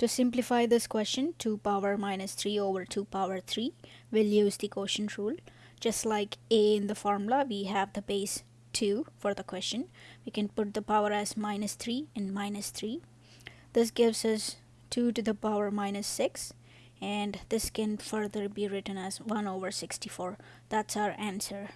To simplify this question, 2 power minus 3 over 2 power 3, we'll use the quotient rule. Just like a in the formula, we have the base 2 for the question. We can put the power as minus 3 and minus 3. This gives us 2 to the power minus 6 and this can further be written as 1 over 64. That's our answer.